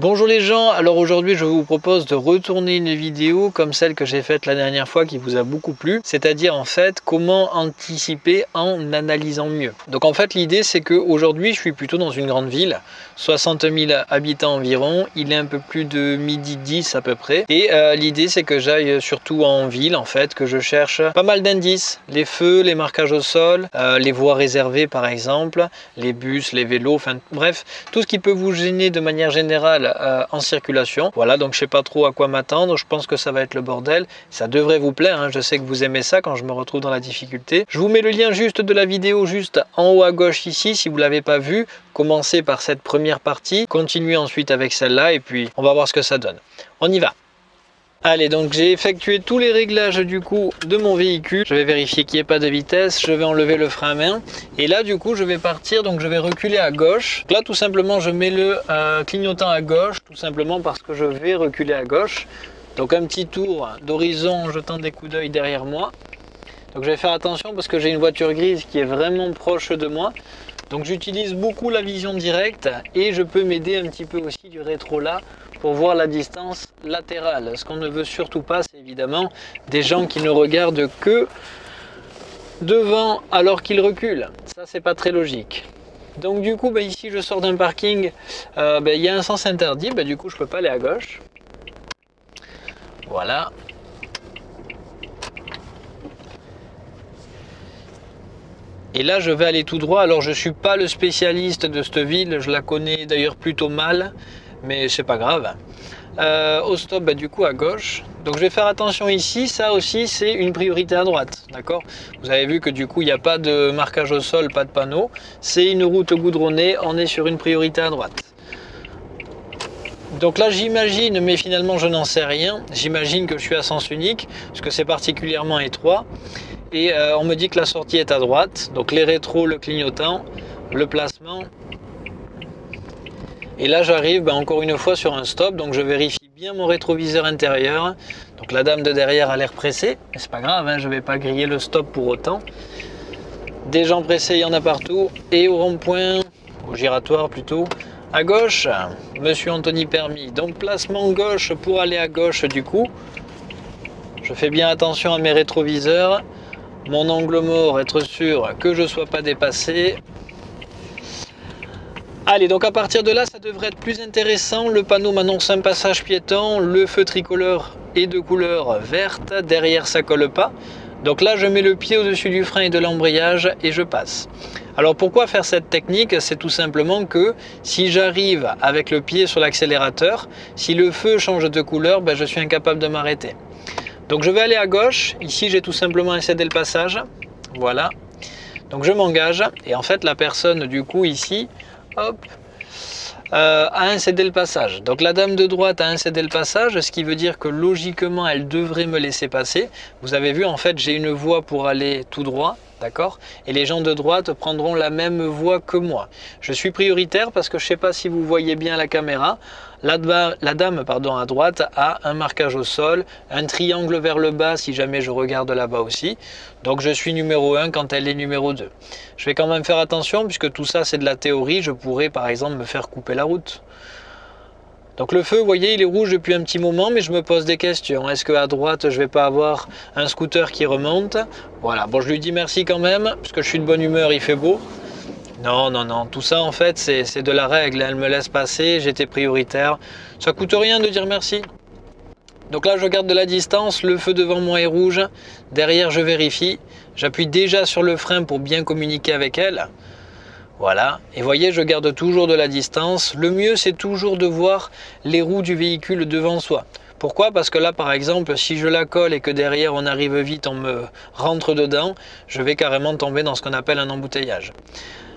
Bonjour les gens, alors aujourd'hui je vous propose de retourner une vidéo comme celle que j'ai faite la dernière fois qui vous a beaucoup plu, c'est-à-dire en fait comment anticiper en analysant mieux. Donc en fait l'idée c'est que aujourd'hui je suis plutôt dans une grande ville, 60 000 habitants environ, il est un peu plus de midi 10 à peu près, et euh, l'idée c'est que j'aille surtout en ville en fait, que je cherche pas mal d'indices, les feux, les marquages au sol, euh, les voies réservées par exemple, les bus, les vélos, enfin bref, tout ce qui peut vous gêner de manière générale euh, en circulation. Voilà, donc je sais pas trop à quoi m'attendre. Je pense que ça va être le bordel. Ça devrait vous plaire. Hein. Je sais que vous aimez ça quand je me retrouve dans la difficulté. Je vous mets le lien juste de la vidéo juste en haut à gauche ici si vous l'avez pas vu. Commencez par cette première partie, continuez ensuite avec celle-là et puis on va voir ce que ça donne. On y va Allez, donc j'ai effectué tous les réglages du coup de mon véhicule. Je vais vérifier qu'il n'y ait pas de vitesse. Je vais enlever le frein à main. Et là, du coup, je vais partir. Donc, je vais reculer à gauche. Là, tout simplement, je mets le euh, clignotant à gauche. Tout simplement parce que je vais reculer à gauche. Donc, un petit tour d'horizon en jetant des coups d'œil derrière moi. Donc, je vais faire attention parce que j'ai une voiture grise qui est vraiment proche de moi. Donc j'utilise beaucoup la vision directe et je peux m'aider un petit peu aussi du rétro là pour voir la distance latérale. Ce qu'on ne veut surtout pas, c'est évidemment des gens qui ne regardent que devant alors qu'ils reculent. Ça, c'est pas très logique. Donc du coup, bah, ici, je sors d'un parking, euh, bah, il y a un sens interdit, bah, du coup, je peux pas aller à gauche. Voilà, Et là, je vais aller tout droit. Alors, je ne suis pas le spécialiste de cette ville. Je la connais d'ailleurs plutôt mal, mais c'est pas grave. Euh, au stop, bah, du coup, à gauche. Donc, je vais faire attention ici. Ça aussi, c'est une priorité à droite. D'accord? Vous avez vu que du coup, il n'y a pas de marquage au sol, pas de panneau. C'est une route goudronnée. On est sur une priorité à droite. Donc là, j'imagine, mais finalement, je n'en sais rien. J'imagine que je suis à sens unique, parce que c'est particulièrement étroit et euh, on me dit que la sortie est à droite. Donc les rétros, le clignotant, le placement. Et là j'arrive ben, encore une fois sur un stop. Donc je vérifie bien mon rétroviseur intérieur. Donc la dame de derrière a l'air pressée. Mais c'est pas grave hein, je vais pas griller le stop pour autant. Des gens pressés il y en a partout. Et au rond-point au giratoire plutôt à gauche monsieur Anthony Permis. Donc placement gauche pour aller à gauche du coup. Je fais bien attention à mes rétroviseurs mon angle mort, être sûr que je ne sois pas dépassé. Allez, donc à partir de là, ça devrait être plus intéressant. Le panneau m'annonce un passage piéton, le feu tricolore est de couleur verte, derrière ça colle pas. Donc là, je mets le pied au-dessus du frein et de l'embrayage et je passe. Alors pourquoi faire cette technique? C'est tout simplement que si j'arrive avec le pied sur l'accélérateur, si le feu change de couleur, ben, je suis incapable de m'arrêter. Donc je vais aller à gauche. Ici, j'ai tout simplement incédé le passage. Voilà. Donc je m'engage. Et en fait, la personne, du coup, ici, hop, euh, a incédé le passage. Donc la dame de droite a incédé le passage, ce qui veut dire que logiquement, elle devrait me laisser passer. Vous avez vu, en fait, j'ai une voie pour aller tout droit. D'accord? Et les gens de droite prendront la même voie que moi. Je suis prioritaire parce que je ne sais pas si vous voyez bien la caméra. La, la dame pardon, à droite a un marquage au sol, un triangle vers le bas si jamais je regarde là-bas aussi. Donc je suis numéro 1 quand elle est numéro 2. Je vais quand même faire attention puisque tout ça c'est de la théorie. Je pourrais par exemple me faire couper la route. Donc le feu, vous voyez, il est rouge depuis un petit moment, mais je me pose des questions. Est-ce qu'à droite, je vais pas avoir un scooter qui remonte? Voilà, bon, je lui dis merci quand même, puisque je suis de bonne humeur, il fait beau. Non, non, non, tout ça en fait, c'est de la règle. Elle me laisse passer, j'étais prioritaire. Ça coûte rien de dire merci. Donc là, je garde de la distance, le feu devant moi est rouge. Derrière, je vérifie. J'appuie déjà sur le frein pour bien communiquer avec elle. Voilà, et voyez, je garde toujours de la distance. Le mieux, c'est toujours de voir les roues du véhicule devant soi. Pourquoi? Parce que là, par exemple, si je la colle et que derrière on arrive vite, on me rentre dedans, je vais carrément tomber dans ce qu'on appelle un embouteillage.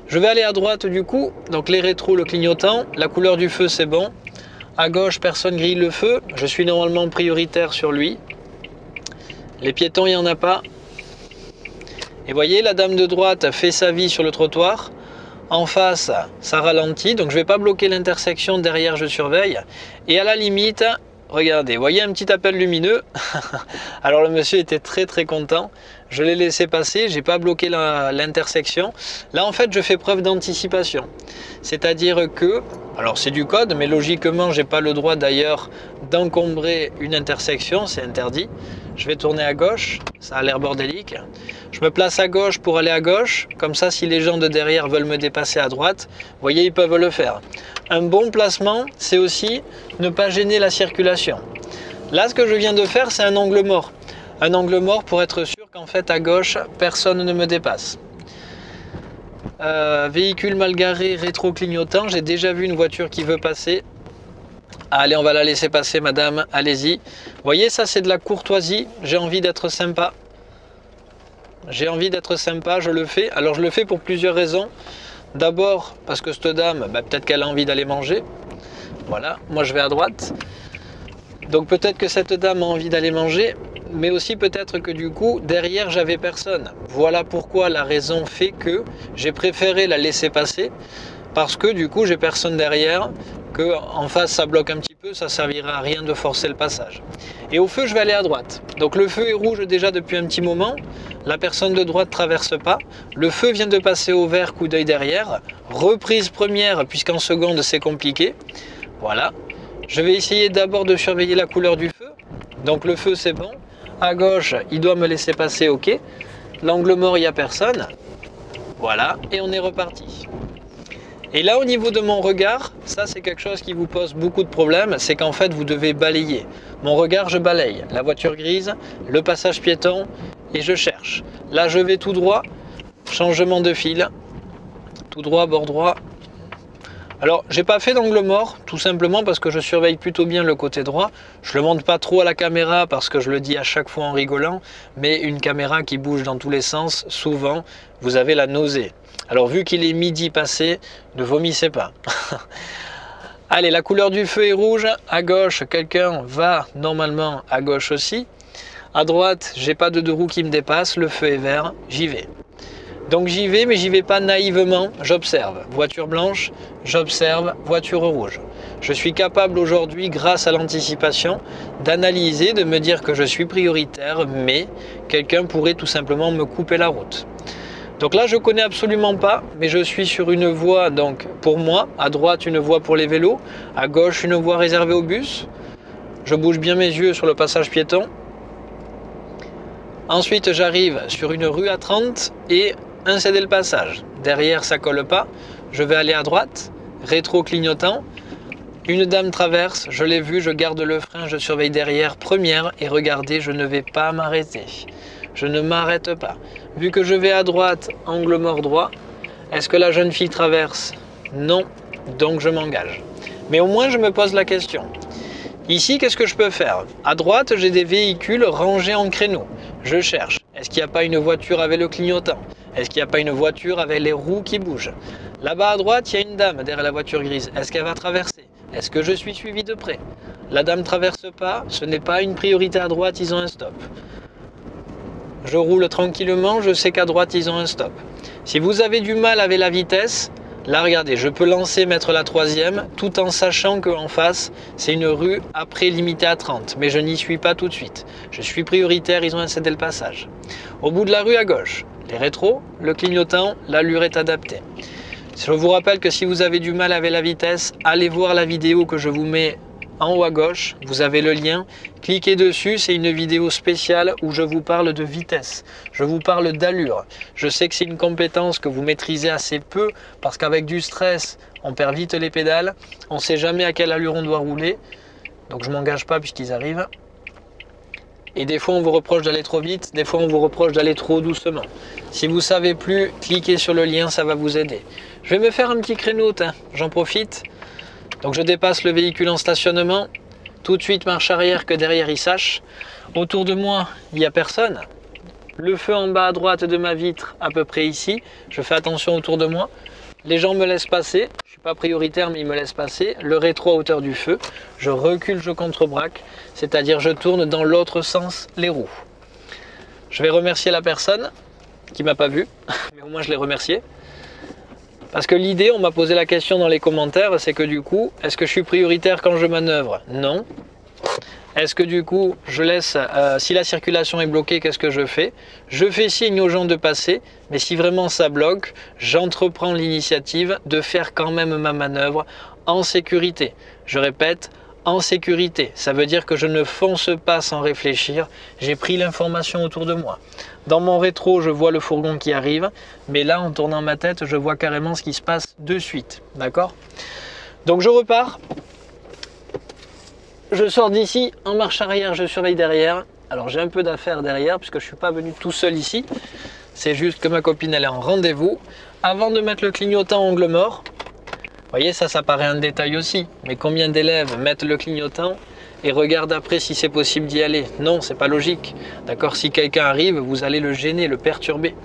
Je vais aller à droite du coup, donc les rétros, le clignotant, la couleur du feu c'est bon. À gauche, personne grille le feu, je suis normalement prioritaire sur lui. Les piétons, il n'y en a pas. Et voyez, la dame de droite fait sa vie sur le trottoir. En face, ça ralentit, donc je ne vais pas bloquer l'intersection, derrière je surveille. Et à la limite, regardez, voyez un petit appel lumineux Alors le monsieur était très très content. Je l'ai laissé passer, j'ai pas bloqué l'intersection. Là en fait je fais preuve d'anticipation. C'est-à-dire que, alors c'est du code, mais logiquement j'ai pas le droit d'ailleurs d'encombrer une intersection, c'est interdit. Je vais tourner à gauche, ça a l'air bordélique. Je me place à gauche pour aller à gauche, comme ça si les gens de derrière veulent me dépasser à droite, vous voyez ils peuvent le faire. Un bon placement, c'est aussi ne pas gêner la circulation. Là, ce que je viens de faire, c'est un angle mort. Un angle mort pour être sûr qu'en fait, à gauche, personne ne me dépasse. Euh, véhicule mal garé, rétro-clignotant. J'ai déjà vu une voiture qui veut passer. Allez, on va la laisser passer, madame. Allez-y. Voyez, ça, c'est de la courtoisie. J'ai envie d'être sympa. J'ai envie d'être sympa, je le fais. Alors, je le fais pour plusieurs raisons. D'abord, parce que cette dame, bah, peut-être qu'elle a envie d'aller manger. Voilà, moi je vais à droite. Donc peut-être que cette dame a envie d'aller manger, mais aussi peut-être que du coup, derrière, j'avais personne. Voilà pourquoi la raison fait que j'ai préféré la laisser passer, parce que du coup, j'ai personne derrière, que en face, ça bloque un petit peu, ça servira à rien de forcer le passage. Et au feu, je vais aller à droite. Donc le feu est rouge déjà depuis un petit moment, la personne de droite traverse pas, le feu vient de passer au vert, coup d'œil derrière, reprise première, puisqu'en seconde, c'est compliqué. Voilà, je vais essayer d'abord de surveiller la couleur du feu. Donc le feu c'est bon. À gauche, il doit me laisser passer, ok. L'angle mort, il n'y a personne. Voilà, et on est reparti. Et là, au niveau de mon regard, ça c'est quelque chose qui vous pose beaucoup de problèmes, c'est qu'en fait, vous devez balayer. Mon regard, je balaye. La voiture grise, le passage piéton, et je cherche. Là, je vais tout droit, changement de fil, tout droit, bord droit, alors, j'ai pas fait d'angle mort, tout simplement parce que je surveille plutôt bien le côté droit. Je le monte pas trop à la caméra parce que je le dis à chaque fois en rigolant, mais une caméra qui bouge dans tous les sens, souvent, vous avez la nausée. Alors, vu qu'il est midi passé, ne vomissez pas. Allez, la couleur du feu est rouge. À gauche, quelqu'un va normalement à gauche aussi. À droite, j'ai pas de deux roues qui me dépassent. Le feu est vert. J'y vais. Donc j'y vais, mais j'y vais pas naïvement, j'observe. Voiture blanche, j'observe, voiture rouge. Je suis capable aujourd'hui, grâce à l'anticipation, d'analyser, de me dire que je suis prioritaire, mais quelqu'un pourrait tout simplement me couper la route. Donc là, je connais absolument pas, mais je suis sur une voie, donc pour moi, à droite une voie pour les vélos, à gauche une voie réservée aux bus. Je bouge bien mes yeux sur le passage piéton. Ensuite, j'arrive sur une rue à 30 et un céder le passage. Derrière, ça colle pas. Je vais aller à droite, rétro clignotant. Une dame traverse, je l'ai vu, je garde le frein, je surveille derrière, première, et regardez, je ne vais pas m'arrêter. Je ne m'arrête pas. Vu que je vais à droite, angle mort droit, est-ce que la jeune fille traverse? Non, donc je m'engage. Mais au moins, je me pose la question. Ici, qu'est-ce que je peux faire? À droite, j'ai des véhicules rangés en créneau. Je cherche. Est-ce qu'il n'y a pas une voiture avec le clignotant? Est-ce qu'il n'y a pas une voiture avec les roues qui bougent? Là-bas à droite, il y a une dame derrière la voiture grise. Est-ce qu'elle va traverser? Est-ce que je suis suivi de près? La dame ne traverse pas, ce n'est pas une priorité à droite, ils ont un stop. Je roule tranquillement, je sais qu'à droite, ils ont un stop. Si vous avez du mal avec la vitesse, Là, regardez, je peux lancer, mettre la troisième, tout en sachant qu'en face, c'est une rue après limitée à 30. Mais je n'y suis pas tout de suite. Je suis prioritaire, ils ont un cédé le passage. Au bout de la rue à gauche, les rétros, le clignotant, l'allure est adaptée. Je vous rappelle que si vous avez du mal avec la vitesse, allez voir la vidéo que je vous mets en haut à gauche, vous avez le lien. Cliquez dessus, c'est une vidéo spéciale où je vous parle de vitesse. Je vous parle d'allure. Je sais que c'est une compétence que vous maîtrisez assez peu parce qu'avec du stress, on perd vite les pédales. On ne sait jamais à quelle allure on doit rouler. Donc je m'engage pas puisqu'ils arrivent. Et des fois, on vous reproche d'aller trop vite, des fois, on vous reproche d'aller trop doucement. Si vous savez plus, cliquez sur le lien, ça va vous aider. Je vais me faire un petit créneau, j'en profite. Donc je dépasse le véhicule en stationnement, tout de suite marche arrière que derrière il sache. Autour de moi, il n'y a personne. Le feu en bas à droite de ma vitre, à peu près ici. Je fais attention autour de moi. Les gens me laissent passer. Je suis pas prioritaire, mais ils me laissent passer. Le rétro à hauteur du feu. Je recule, je contre-braque. C'est-à-dire je tourne dans l'autre sens les roues. Je vais remercier la personne qui m'a pas vu, mais au moins je l'ai remercié. Parce que l'idée, on m'a posé la question dans les commentaires, c'est que du coup, est-ce que je suis prioritaire quand je manœuvre? Non. Est-ce que du coup, je laisse, euh, si la circulation est bloquée, qu'est-ce que je fais? Je fais signe aux gens de passer, mais si vraiment ça bloque, j'entreprends l'initiative de faire quand même ma manœuvre en sécurité. Je répète, en sécurité. Ça veut dire que je ne fonce pas sans réfléchir. J'ai pris l'information autour de moi. Dans mon rétro, je vois le fourgon qui arrive, mais là, en tournant ma tête, je vois carrément ce qui se passe de suite. D'accord? Donc je repars. Je sors d'ici, en marche arrière, je surveille derrière. Alors j'ai un peu d'affaires derrière, puisque je ne suis pas venu tout seul ici. C'est juste que ma copine, elle est en rendez-vous. Avant de mettre le clignotant angle mort, voyez, ça, ça paraît un détail aussi. Mais combien d'élèves mettent le clignotant et regardent après si c'est possible d'y aller? Non, c'est pas logique. D'accord Si quelqu'un arrive, vous allez le gêner, le perturber.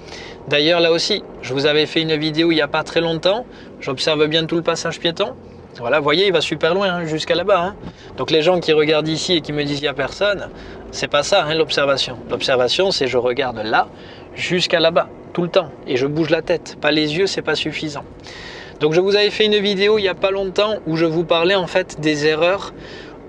D'ailleurs, là aussi, je vous avais fait une vidéo il n'y a pas très longtemps. J'observe bien tout le passage piéton. Voilà, vous voyez, il va super loin, hein, jusqu'à là-bas. Hein. Donc les gens qui regardent ici et qui me disent il n'y a personne, c'est pas ça hein, l'observation. L'observation, c'est je regarde là, jusqu'à là-bas, tout le temps. Et je bouge la tête. Pas les yeux, c'est pas suffisant. Donc je vous avais fait une vidéo il n'y a pas longtemps où je vous parlais en fait des erreurs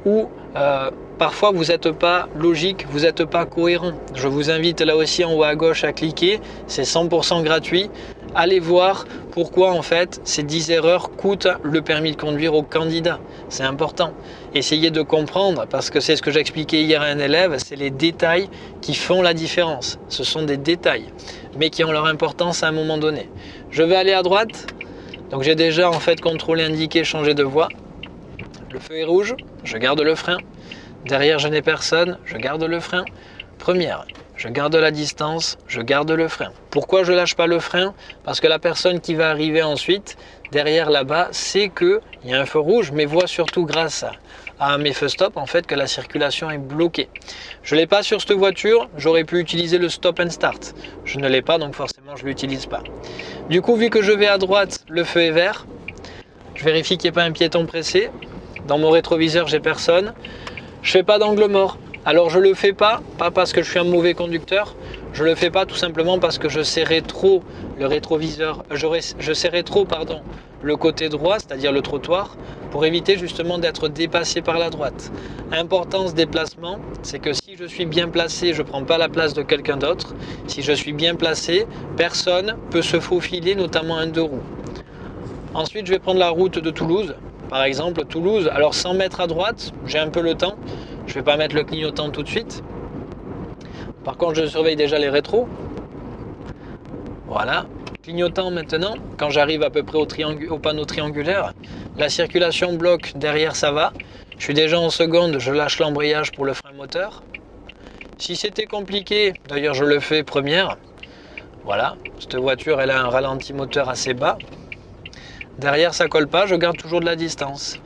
où euh, parfois vous n'êtes pas logique, vous n'êtes pas cohérent. Je vous invite là aussi en haut à gauche à cliquer, c'est 100% gratuit. Allez voir pourquoi en fait ces 10 erreurs coûtent le permis de conduire au candidat. C'est important. Essayez de comprendre parce que c'est ce que j'expliquais hier à un élève, c'est les détails qui font la différence. Ce sont des détails, mais qui ont leur importance à un moment donné. Je vais aller à droite, donc j'ai déjà en fait contrôlé, indiqué, changé de voie. Le feu est rouge, je garde le frein. Derrière je n'ai personne, je garde le frein. Première, je garde la distance, je garde le frein. Pourquoi je lâche pas le frein? Parce que la personne qui va arriver ensuite, derrière là-bas, sait qu'il y a un feu rouge, mais voit surtout grâce à, à mes feux stop en fait que la circulation est bloquée. Je l'ai pas sur cette voiture, j'aurais pu utiliser le stop and start. Je ne l'ai pas donc forcément je l'utilise pas. Du coup vu que je vais à droite, le feu est vert. Je vérifie qu'il n'y ait pas un piéton pressé. Dans mon rétroviseur j'ai personne. Je fais pas d'angle mort. Alors je le fais pas, pas parce que je suis un mauvais conducteur, je le fais pas tout simplement parce que je serrais trop le rétroviseur, je, trop pardon, le côté droit, c'est-à-dire le trottoir, pour éviter justement d'être dépassé par la droite. Importance déplacement, c'est que si je suis bien placé, je ne prends pas la place de quelqu'un d'autre. Si je suis bien placé, personne peut se faufiler, notamment un deux roues. Ensuite, je vais prendre la route de Toulouse. Par exemple, Toulouse, alors 100 mètres à droite, j'ai un peu le temps. Je ne vais pas mettre le clignotant tout de suite. Par contre, je surveille déjà les rétros. Voilà, Clignotant maintenant, quand j'arrive à peu près au, au, panneau triangulaire, la circulation bloque, derrière ça va. Je suis déjà en seconde, je lâche l'embrayage pour le frein moteur. Si c'était compliqué, d'ailleurs je le fais première, voilà, cette voiture elle a un ralenti moteur assez bas. Derrière ça colle pas, je garde toujours de la distance.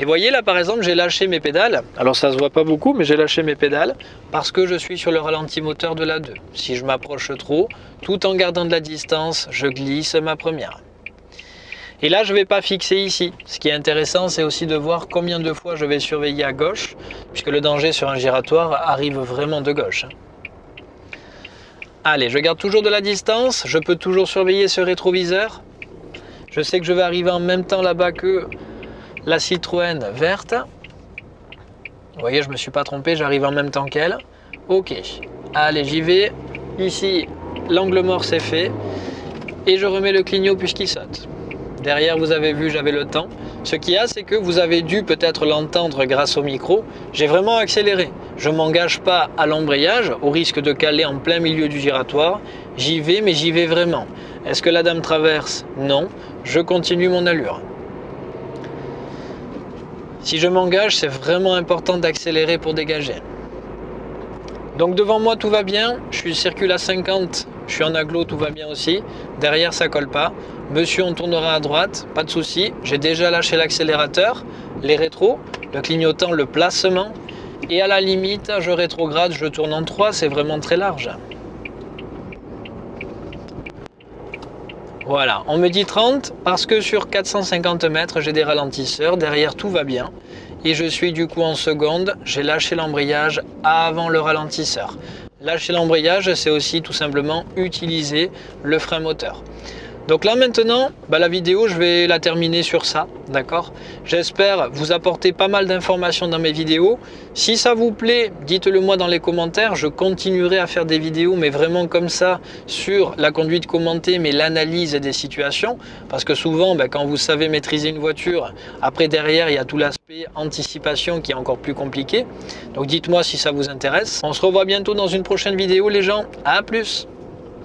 Et voyez là par exemple j'ai lâché mes pédales, alors ça se voit pas beaucoup mais j'ai lâché mes pédales parce que je suis sur le ralenti moteur de la 2. Si je m'approche trop, tout en gardant de la distance, je glisse ma première. Et là je ne vais pas fixer ici. Ce qui est intéressant c'est aussi de voir combien de fois je vais surveiller à gauche puisque le danger sur un giratoire arrive vraiment de gauche. Allez, je garde toujours de la distance, je peux toujours surveiller ce rétroviseur. Je sais que je vais arriver en même temps là-bas que la Citroën verte. Vous voyez, je me suis pas trompé, j'arrive en même temps qu'elle. Ok, allez, j'y vais. Ici, l'angle mort c'est fait. Et je remets le clignot puisqu'il saute. Derrière, vous avez vu, j'avais le temps. Ce qu'il y a, c'est que vous avez dû peut-être l'entendre grâce au micro. J'ai vraiment accéléré. Je m'engage pas à l'embrayage, au risque de caler en plein milieu du giratoire. J'y vais, mais j'y vais vraiment. Est-ce que la dame traverse? Non. Je continue mon allure. Si je m'engage, c'est vraiment important d'accélérer pour dégager. Donc devant moi, tout va bien. Je suis circule à 50. Je suis en aglo, tout va bien aussi. Derrière, ça colle pas. Monsieur, on tournera à droite, pas de souci. J'ai déjà lâché l'accélérateur, les rétros, le clignotant, le placement. Et à la limite, je rétrograde, je tourne en 3, c'est vraiment très large. Voilà, on me dit 30 parce que sur 450 mètres, j'ai des ralentisseurs. Derrière, tout va bien. Et je suis du coup en seconde. J'ai lâché l'embrayage avant le ralentisseur. Lâcher l'embrayage, c'est aussi tout simplement utiliser le frein moteur. Donc là maintenant, bah, la vidéo, je vais la terminer sur ça, d'accord? J'espère vous apporter pas mal d'informations dans mes vidéos. Si ça vous plaît, dites-le moi dans les commentaires. Je continuerai à faire des vidéos, mais vraiment comme ça, sur la conduite commentée, mais l'analyse des situations. Parce que souvent, bah, quand vous savez maîtriser une voiture, après derrière, il y a tout l'aspect anticipation qui est encore plus compliqué. Donc dites-moi si ça vous intéresse. On se revoit bientôt dans une prochaine vidéo les gens. À plus